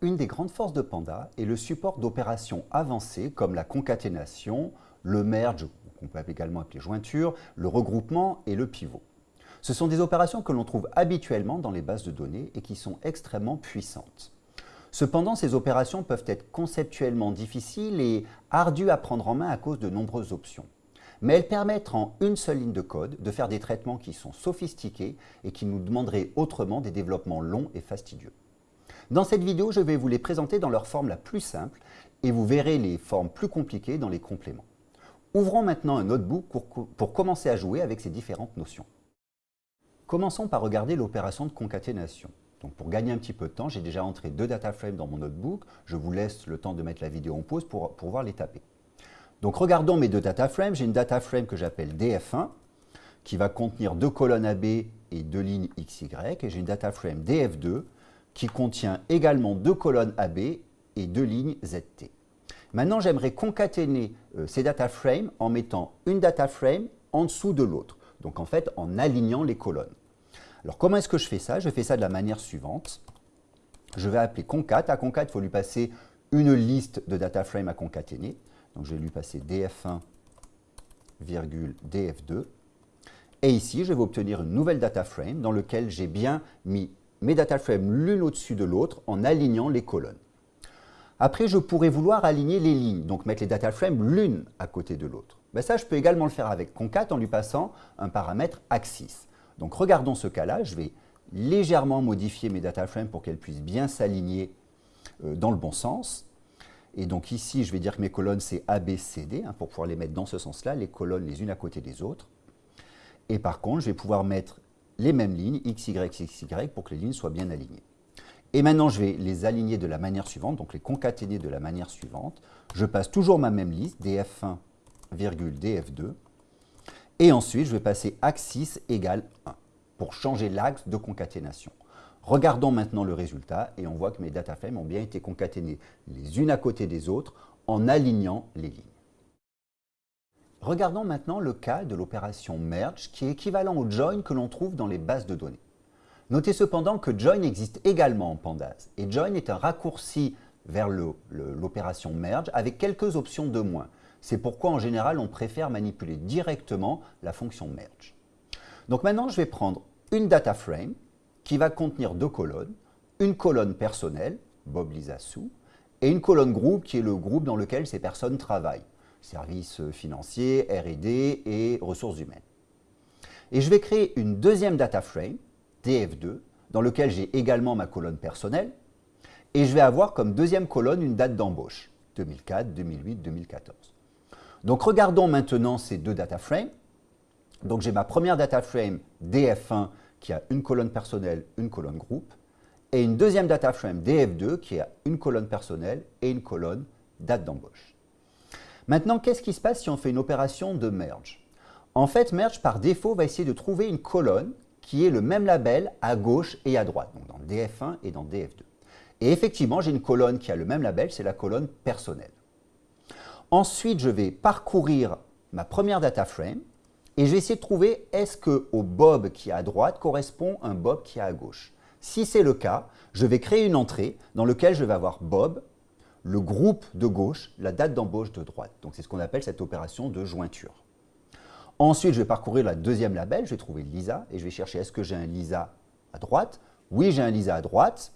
Une des grandes forces de Panda est le support d'opérations avancées comme la concaténation, le merge, qu'on peut également appeler jointure, le regroupement et le pivot. Ce sont des opérations que l'on trouve habituellement dans les bases de données et qui sont extrêmement puissantes. Cependant, ces opérations peuvent être conceptuellement difficiles et ardues à prendre en main à cause de nombreuses options. Mais elles permettent en une seule ligne de code de faire des traitements qui sont sophistiqués et qui nous demanderaient autrement des développements longs et fastidieux. Dans cette vidéo, je vais vous les présenter dans leur forme la plus simple et vous verrez les formes plus compliquées dans les compléments. Ouvrons maintenant un notebook pour, commencer à jouer avec ces différentes notions. Commençons par regarder l'opération de concaténation. Donc pour gagner un petit peu de temps, j'ai déjà entré deux data frames dans mon notebook. Je vous laisse le temps de mettre la vidéo en pause pour, pour voir les taper. Donc regardons mes deux data frames. J'ai une data frame que j'appelle DF1 qui va contenir deux colonnes AB et deux lignes XY. Et j'ai une data frame DF2 qui contient également deux colonnes AB et deux lignes ZT. Maintenant, j'aimerais concaténer euh, ces data frames en mettant une data frame en dessous de l'autre. Donc en fait, en alignant les colonnes. Alors comment est-ce que je fais ça? Je fais ça de la manière suivante. Je vais appeler concat. À concat, il faut lui passer une liste de data frames à concaténer. Donc je vais lui passer df1, df2. Et ici, je vais obtenir une nouvelle data frame dans laquelle j'ai bien mis mes data frames l'une au-dessus de l'autre en alignant les colonnes. Après, je pourrais vouloir aligner les lignes, donc mettre les data frames l'une à côté de l'autre. Ben ça, je peux également le faire avec concat en lui passant un paramètre axis. Donc regardons ce cas-là, je vais légèrement modifier mes data frames pour qu'elles puissent bien s'aligner euh, dans le bon sens. Et donc ici, je vais dire que mes colonnes, c'est ABCD, hein, pour pouvoir les mettre dans ce sens-là, les colonnes les unes à côté des autres. Et par contre, je vais pouvoir mettre les mêmes lignes, x, y, x, y, pour que les lignes soient bien alignées. Et maintenant, je vais les aligner de la manière suivante, donc les concaténer de la manière suivante. Je passe toujours ma même liste, df1, df2. Et ensuite, je vais passer axis égale 1 pour changer l'axe de concaténation. Regardons maintenant le résultat et on voit que mes data frames ont bien été concaténées les unes à côté des autres en alignant les lignes. Regardons maintenant le cas de l'opération merge qui est équivalent au join que l'on trouve dans les bases de données. Notez cependant que join existe également en Pandas et join est un raccourci vers l'opération merge avec quelques options de moins. C'est pourquoi en général on préfère manipuler directement la fonction merge. Donc maintenant je vais prendre une data frame qui va contenir deux colonnes, une colonne personnelle, Bob Lisa Sue, et une colonne groupe qui est le groupe dans lequel ces personnes travaillent services financiers, R&D et ressources humaines. Et je vais créer une deuxième data frame, DF2, dans lequel j'ai également ma colonne personnelle, et je vais avoir comme deuxième colonne une date d'embauche, 2004, 2008, 2014. Donc regardons maintenant ces deux data frames. Donc j'ai ma première data frame DF1 qui a une colonne personnelle, une colonne groupe, et une deuxième data frame DF2 qui a une colonne personnelle et une colonne date d'embauche. Maintenant, qu'est-ce qui se passe si on fait une opération de merge? En fait, merge par défaut va essayer de trouver une colonne qui ait le même label à gauche et à droite, donc dans DF1 et dans DF2. Et effectivement, j'ai une colonne qui a le même label, c'est la colonne personnelle. Ensuite, je vais parcourir ma première data frame et je vais essayer de trouver est-ce qu'au Bob qui est à droite correspond un Bob qui est à gauche? Si c'est le cas, je vais créer une entrée dans laquelle je vais avoir Bob le groupe de gauche, la date d'embauche de droite. Donc c'est ce qu'on appelle cette opération de jointure. Ensuite, je vais parcourir la deuxième label, je vais trouver Lisa et je vais chercher est-ce que j'ai un Lisa à droite? Oui, j'ai un Lisa à droite.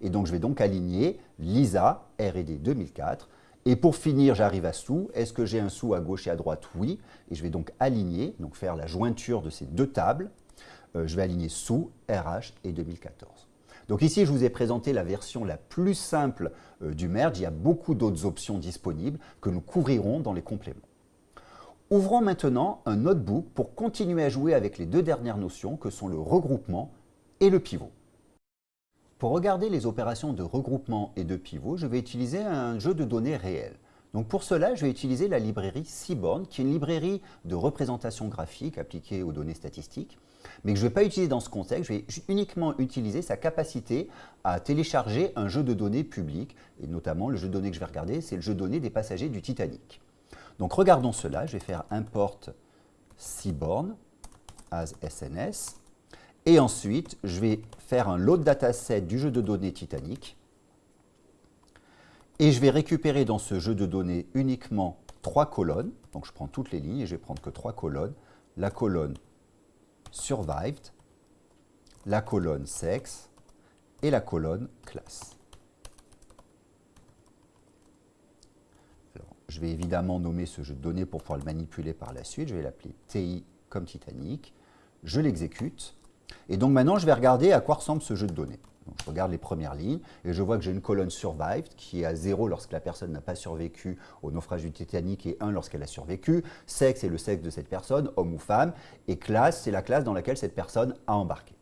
Et donc, je vais donc aligner Lisa R&D 2004. Et pour finir, j'arrive à sous. Est-ce que j'ai un sous à gauche et à droite? Oui. Et je vais donc aligner, donc faire la jointure de ces deux tables. Euh, je vais aligner sous RH et 2014. Donc ici, je vous ai présenté la version la plus simple euh, du merge. Il y a beaucoup d'autres options disponibles que nous couvrirons dans les compléments. Ouvrons maintenant un notebook pour continuer à jouer avec les deux dernières notions que sont le regroupement et le pivot. Pour regarder les opérations de regroupement et de pivot, je vais utiliser un jeu de données réel. Donc pour cela, je vais utiliser la librairie Seaborn, qui est une librairie de représentation graphique appliquée aux données statistiques, mais que je ne vais pas utiliser dans ce contexte, je vais uniquement utiliser sa capacité à télécharger un jeu de données public, et notamment le jeu de données que je vais regarder, c'est le jeu de données des passagers du Titanic. Donc regardons cela, je vais faire import Seaborn as SNS, et ensuite je vais faire un load dataset du jeu de données Titanic, Et je vais récupérer dans ce jeu de données uniquement trois colonnes. Donc je prends toutes les lignes et je vais prendre que trois colonnes. La colonne survived, la colonne sex et la colonne class. je vais évidemment nommer ce jeu de données pour pouvoir le manipuler par la suite. Je vais l'appeler TI comme Titanic. Je l'exécute. Et donc maintenant, je vais regarder à quoi ressemble ce jeu de données. Je regarde les premières lignes et je vois que j'ai une colonne survived qui est à 0 lorsque la personne n'a pas survécu au naufrage du Titanic et 1 lorsqu'elle a survécu. Sexe est le sexe de cette personne, homme ou femme. Et classe, c'est la classe dans laquelle cette personne a embarqué.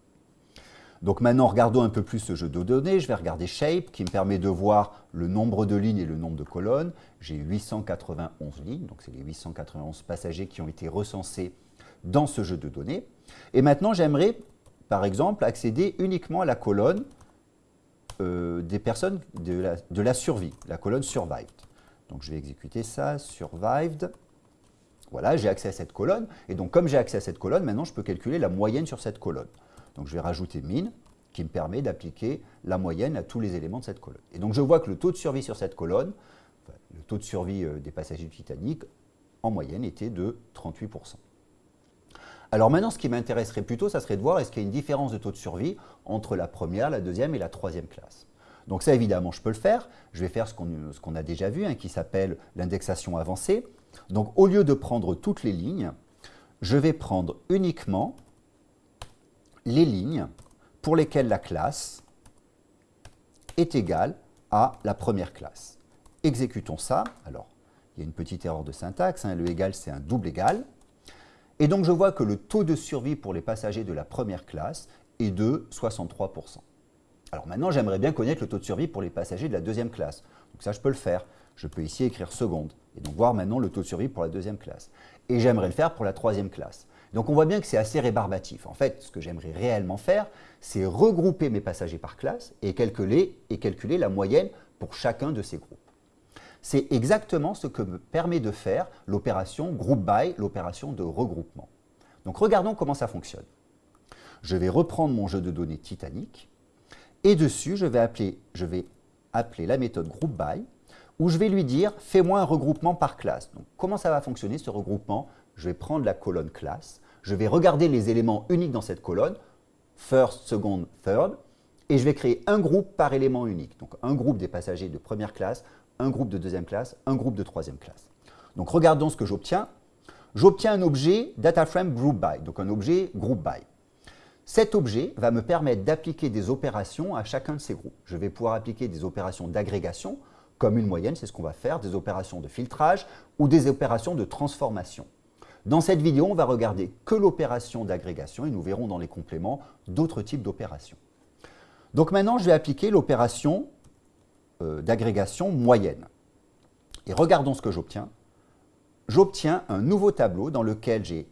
Donc maintenant, regardons un peu plus ce jeu de données. Je vais regarder Shape, qui me permet de voir le nombre de lignes et le nombre de colonnes. J'ai 891 lignes, donc c'est les 891 passagers qui ont été recensés dans ce jeu de données. Et maintenant, j'aimerais, par exemple, accéder uniquement à la colonne euh, des personnes de la, survie, la colonne Survived. Donc je vais exécuter ça, Survived. Voilà, j'ai accès à cette colonne. Et donc, comme j'ai accès à cette colonne, maintenant, je peux calculer la moyenne sur cette colonne. Donc je vais rajouter min, qui me permet d'appliquer la moyenne à tous les éléments de cette colonne. Et donc je vois que le taux de survie sur cette colonne, le taux de survie euh, des passagers du Titanic, en moyenne était de 38%. Alors maintenant, ce qui m'intéresserait plutôt, ça serait de voir est-ce qu'il y a une différence de taux de survie entre la première, la deuxième et la troisième classe. Donc ça, évidemment, je peux le faire. Je vais faire ce qu'on a déjà vu, hein, qui s'appelle l'indexation avancée. Donc au lieu de prendre toutes les lignes, je vais prendre uniquement les lignes pour lesquelles la classe est égale à la première classe. Exécutons ça. Alors, il y a une petite erreur de syntaxe. Hein. le égal, c'est un double égal. Et donc, je vois que le taux de survie pour les passagers de la première classe est de 63%. Alors maintenant, j'aimerais bien connaître le taux de survie pour les passagers de la deuxième classe. Donc ça, je peux le faire. Je peux ici écrire seconde et donc voir maintenant le taux de survie pour la deuxième classe. Et j'aimerais le faire pour la troisième classe. Donc on voit bien que c'est assez rébarbatif. En fait, ce que j'aimerais réellement faire, c'est regrouper mes passagers par classe et calculer, et calculer la moyenne pour chacun de ces groupes. C'est exactement ce que me permet de faire l'opération group by, l'opération de regroupement. Donc regardons comment ça fonctionne. Je vais reprendre mon jeu de données Titanic et dessus, je vais appeler, la méthode group by où je vais lui dire « fais-moi un regroupement par classe ». Donc comment ça va fonctionner ce regroupement? Je vais prendre la colonne classe, je vais regarder les éléments uniques dans cette colonne, first, second, third, et je vais créer un groupe par élément unique. Donc un groupe des passagers de première classe, un groupe de deuxième classe, un groupe de troisième classe. Donc regardons ce que j'obtiens. J'obtiens un objet DataFrame Group By, donc un objet Group By. Cet objet va me permettre d'appliquer des opérations à chacun de ces groupes. Je vais pouvoir appliquer des opérations d'agrégation, comme une moyenne, c'est ce qu'on va faire, des opérations de filtrage ou des opérations de transformation. Dans cette vidéo, on va regarder que l'opération d'agrégation et nous verrons dans les compléments d'autres types d'opérations. Donc maintenant, je vais appliquer l'opération d'agrégation moyenne. Et regardons ce que j'obtiens. J'obtiens un nouveau tableau dans lequel j'ai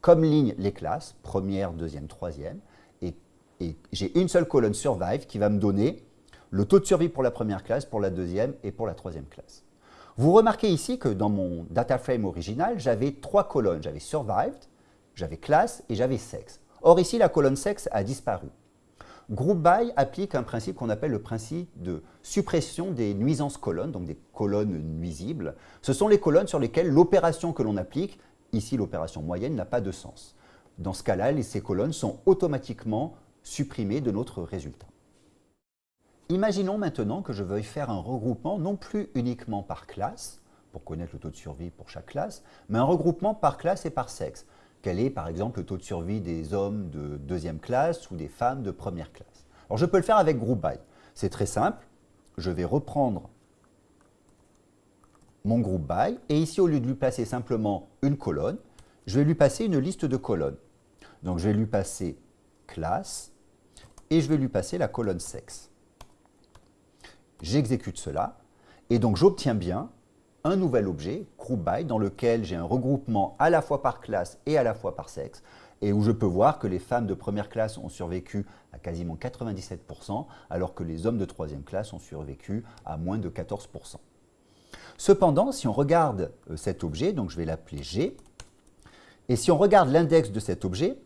comme ligne les classes, première, deuxième, troisième, et, j'ai une seule colonne survive qui va me donner le taux de survie pour la première classe, pour la deuxième et pour la troisième classe. Vous remarquez ici que dans mon data frame original, j'avais trois colonnes. J'avais survived, j'avais class et j'avais sex. Or ici, la colonne sex a disparu. Group by applique un principe qu'on appelle le principe de suppression des nuisances colonnes, donc des colonnes nuisibles. Ce sont les colonnes sur lesquelles l'opération que l'on applique, ici l'opération moyenne, n'a pas de sens. Dans ce cas-là, ces colonnes sont automatiquement supprimées de notre résultat. Imaginons maintenant que je veuille faire un regroupement non plus uniquement par classe, pour connaître le taux de survie pour chaque classe, mais un regroupement par classe et par sexe. Quel est par exemple le taux de survie des hommes de deuxième classe ou des femmes de première classe Alors je peux le faire avec group by. C'est très simple, je vais reprendre mon group by et ici au lieu de lui passer simplement une colonne, je vais lui passer une liste de colonnes. Donc je vais lui passer classe et je vais lui passer la colonne sexe j'exécute cela, et donc j'obtiens bien un nouvel objet, GroupBy, dans lequel j'ai un regroupement à la fois par classe et à la fois par sexe, et où je peux voir que les femmes de première classe ont survécu à quasiment 97%, alors que les hommes de troisième classe ont survécu à moins de 14%. Cependant, si on regarde euh, cet objet, donc je vais l'appeler G, et si on regarde l'index de cet objet,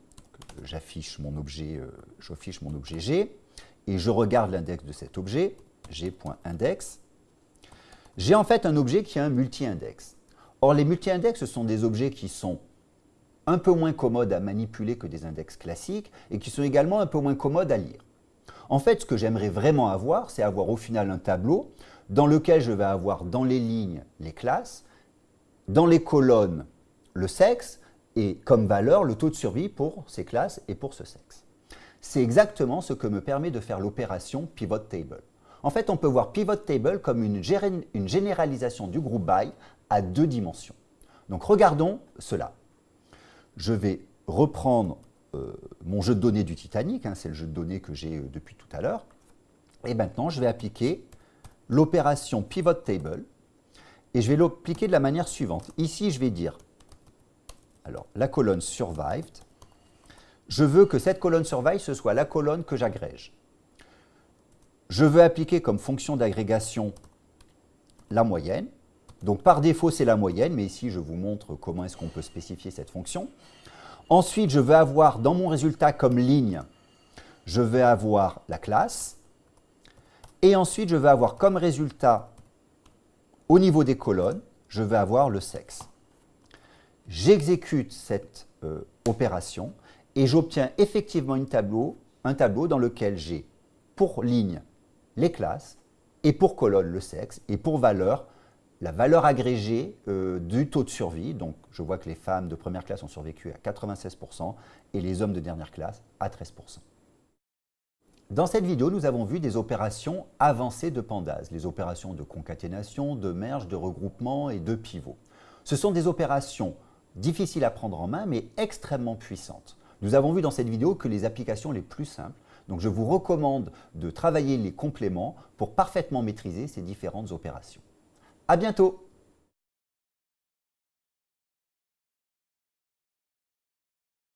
j'affiche mon, objet, euh, mon objet G, et je regarde l'index de cet objet, g.index, J'ai en fait un objet qui a un multi-index. Or, les multi-index, ce sont des objets qui sont un peu moins commodes à manipuler que des index classiques et qui sont également un peu moins commodes à lire. En fait, ce que j'aimerais vraiment avoir, c'est avoir au final un tableau dans lequel je vais avoir dans les lignes les classes, dans les colonnes le sexe et comme valeur le taux de survie pour ces classes et pour ce sexe. C'est exactement ce que me permet de faire l'opération pivot table. En fait, on peut voir pivot table comme une, généralisation du groupe by à deux dimensions. Donc regardons cela. Je vais reprendre euh, mon jeu de données du Titanic, hein, c'est le jeu de données que j'ai euh, depuis tout à l'heure. Et maintenant, je vais appliquer l'opération pivot table et je vais l'appliquer de la manière suivante. Ici, je vais dire, alors la colonne survived, je veux que cette colonne survive, ce soit la colonne que j'agrège. Je veux appliquer comme fonction d'agrégation la moyenne. Donc par défaut, c'est la moyenne, mais ici, je vous montre comment est-ce qu'on peut spécifier cette fonction. Ensuite, je vais avoir dans mon résultat comme ligne, je vais avoir la classe. Et ensuite, je vais avoir comme résultat, au niveau des colonnes, je vais avoir le sexe. J'exécute cette euh, opération et j'obtiens effectivement une tableau, un tableau dans lequel j'ai pour ligne les classes et pour colonne le sexe et pour valeur la valeur agrégée euh, du taux de survie. Donc je vois que les femmes de première classe ont survécu à 96% et les hommes de dernière classe à 13%. Dans cette vidéo, nous avons vu des opérations avancées de Pandas, les opérations de concaténation, de merge, de regroupement et de pivot. Ce sont des opérations difficiles à prendre en main, mais extrêmement puissantes. Nous avons vu dans cette vidéo que les applications les plus simples, donc je vous recommande de travailler les compléments pour parfaitement maîtriser ces différentes opérations. À bientôt